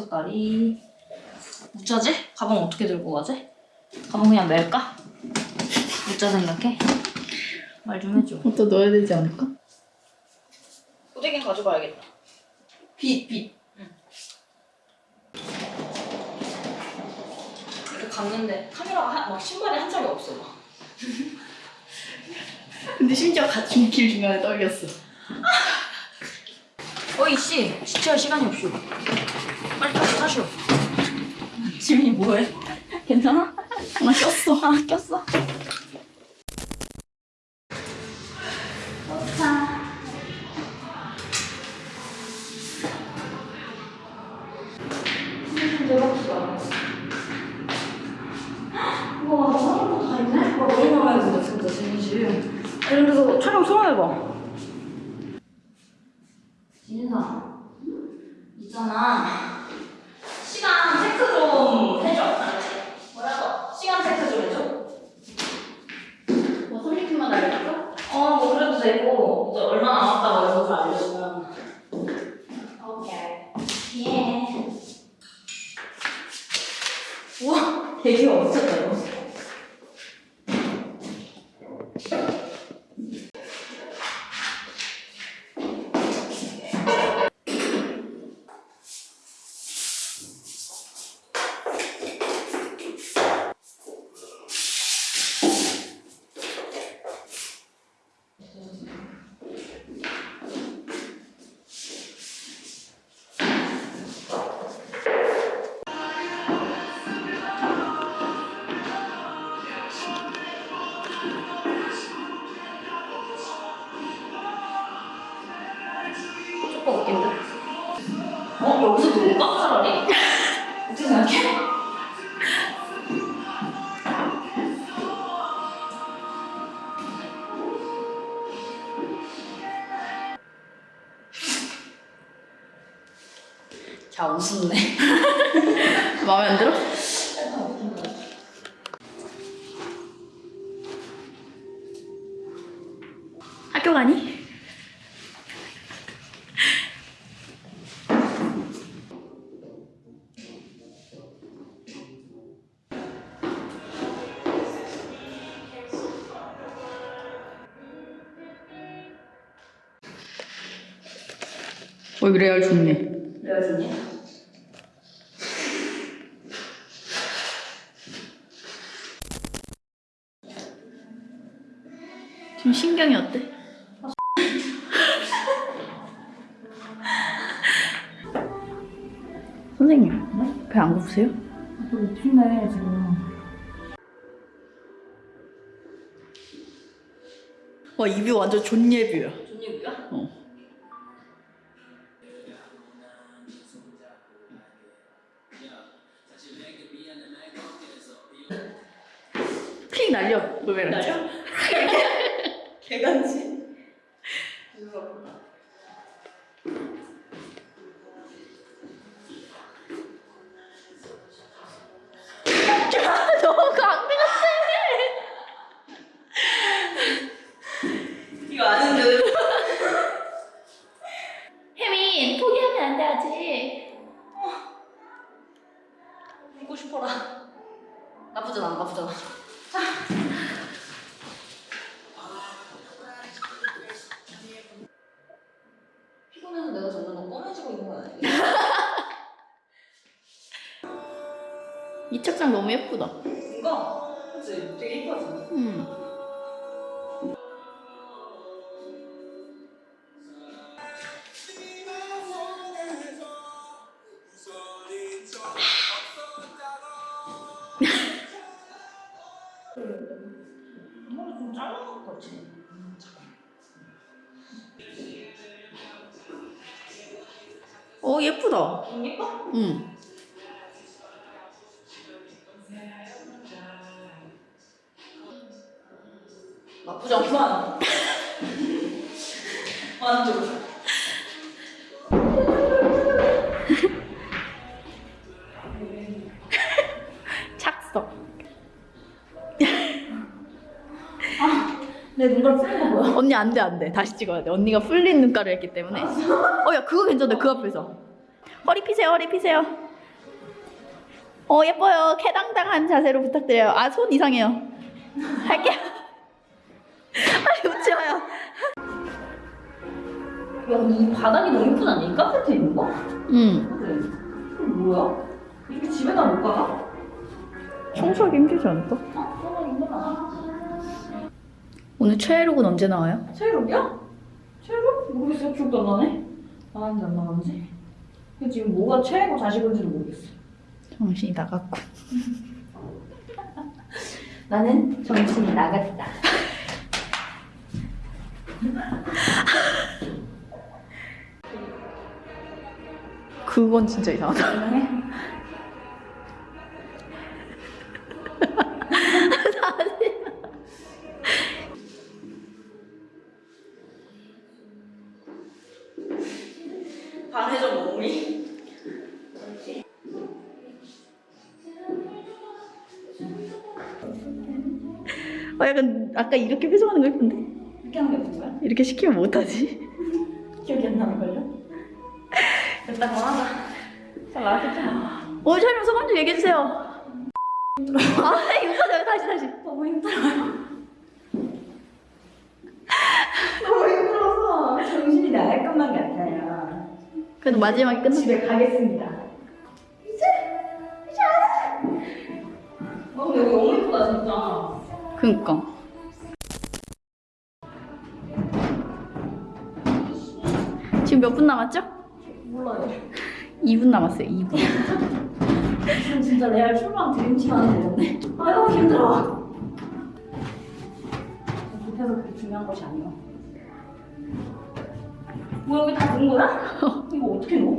색깔이 어쩌지? 가방 어떻게 들고 가지? 가방 그냥 멜까? 어쩌 생각해? 말 좀 해줘 또 넣어야 되지 않을까? 후대긴 가져가야겠다 빛, 빛. 이렇게 갔는데 카메라가 한, 막 신발이 한 짝이 없어 막. 근데 심지어 같은 길 중간에 떨렸어. 어이 씨 지체할 시간이 없슈 빨리 타시 타시오 지민이 뭐해? 괜찮아? 나 꼈어. 아 꼈어 와, 사람도 다 있네? 와, 너무 마음에 든다, 진짜, 진이지. 아니, 그래서 촬영 소감해봐. 진인사, 있잖아. 시간 체크 좀 해줘. 뭐라고? 시간 체크 좀 해줘. 뭐 30분만 알려줄까? 어, 뭐 그래도 되고, 이제 얼마 남았다고 이런 걸 알려주면. 오케이. 예. 우와, 되게 엄청다, 이거. 어? 여기서 놀까? 차라리? 어떻게 생각해? 자, 웃었네. 마음에 안 들어? 학교 가니? 어, 레알 좋네. 레아준이? 지금 신경이 어때? 선생님, 배안 고프세요? 또 춥네, 지금. 와, 입이 완전 존예뷰야. 얘기야? 어. 픽 날려, 노래를. 날려? 개간지? 너무 강대 같아. 이거 아는데. 혜민, 포기하면 안 돼, 아직. 웃고 싶어라. 나쁘진 않아, 나쁘진 않아. 피곤해서 내가 점점 더 검해지고 있는 거 아니야? 이 책장 너무 예쁘다. 이거? 그치? 되게 이뻐지? 음. 어, 예쁘다. 좀 예뻐? 음. 내 눈깔 풀린 거 뭐야? 언니 안 돼, 안 돼. 다시 찍어야 돼. 언니가 풀린 눈가를 했기 때문에. 어, 야, 그거 괜찮다. 그 앞에서. 허리 피세요, 허리 피세요. 어 예뻐요. 캐당당한 자세로 부탁드려요. 아 손 이상해요. 할게요. 빨리 웃지 마요. 야이 바닥이 너무 예쁘지 않니? 카페트 있는 거? 응. 그래. 뭐야? 이렇게 집에다 못 가나? 청소하기 힘들지 않을까? 아, 너무 힘들어. 오늘 최애록은 언제 나와요? 체육이야? 체육? 모르겠어. 기억도 안 나네. 나왔는지 안 나왔는지. 근데 지금 뭐가 최애고 자식인지도 모르겠어. 정신이 나갔고. 나는 정신이 나갔다. 그건 진짜 이상하다. 아까 이렇게 표정하는 거 예쁜데? 이렇게 하는 게 무슨 거야? 이렇게 시키면 못하지. 기억이 안 나는걸요? 일단 하자. 잘 나왔겠잖아. 오늘 촬영 소감 좀 얘기해 주세요. 아 이거 다시 다시. 너무 힘들어요. 너무 힘들어서 정신이 나갈 것만 같아요. 그래도 마지막에 끝나. 집에 가겠습니다. 이제 이제 안 해. 어 근데 여기 너무 예쁘다 진짜. 그니까. 몇 분 남았죠? 몰라요. 2분 남았어요. 2분. 지금 진짜 레알 출방 드림팀 하는 되겠네. 아유 힘들어. 급해서 그렇게 중요한 것이 아니야. 뭐 여기 다 넣은 거야? 이거 어떻게 넣어?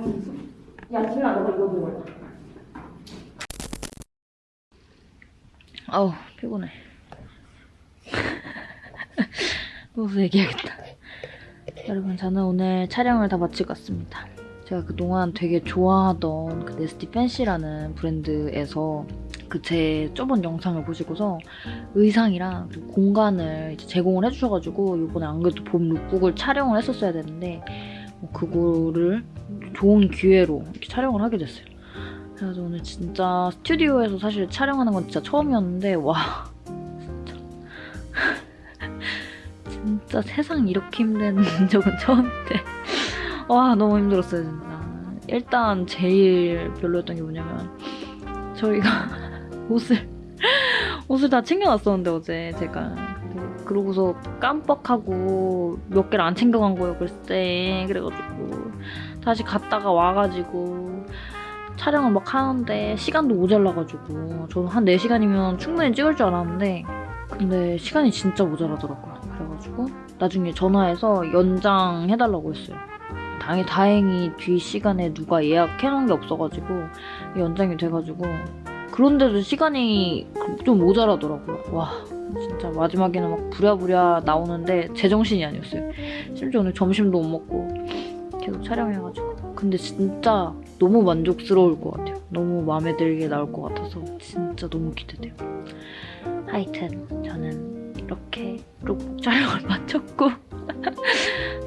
있어. 야, 김아, 너가 이거 먹어라. 아우 피곤해. 누워서 얘기하겠다. 여러분 저는 오늘 촬영을 다 마치고 왔습니다. 제가 그동안 되게 좋아하던 그 네스티 팬시라는 브랜드에서 그제 저번 영상을 보시고서 의상이랑 그리고 공간을 제공을 해주셔가지고 이번에 안 그래도 봄 룩북을 촬영을 했었어야 되는데 뭐 그거를 좋은 기회로 이렇게 촬영을 하게 됐어요. 그래서 오늘 진짜 스튜디오에서 사실 촬영하는 건 진짜 처음이었는데 와. 진짜 진짜 세상 이렇게 힘든 적은 처음인데. 와 너무 힘들었어요 진짜. 일단 제일 별로였던 게 뭐냐면 저희가 옷을 옷을 다 챙겨놨었는데 어제 제가. 그러고서 깜빡하고 몇 개를 안 챙겨간 거예요 글쎄. 그래가지고 다시 갔다가 와가지고 촬영을 막 하는데 시간도 모자라가지고 저는 한 4시간이면 충분히 찍을 줄 알았는데 근데 시간이 진짜 모자라더라고요. 그래가지고 나중에 전화해서 연장해달라고 했어요. 당연히 다행히 뒤 시간에 누가 예약해놓은 게 없어가지고 연장이 돼가지고 그런데도 시간이 좀 모자라더라고요. 와 진짜 마지막에는 막 부랴부랴 나오는데 제정신이 아니었어요. 심지어 오늘 점심도 못 먹고 계속 촬영해가지고 근데 진짜 너무 만족스러울 것 같아요. 너무 마음에 들게 나올 것 같아서 진짜 너무 기대돼요. 하여튼 저는 이렇게 룩북 촬영을 마쳤고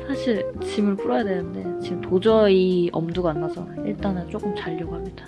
사실 짐을 풀어야 되는데 지금 도저히 엄두가 안 나서 일단은 조금 자려고 합니다.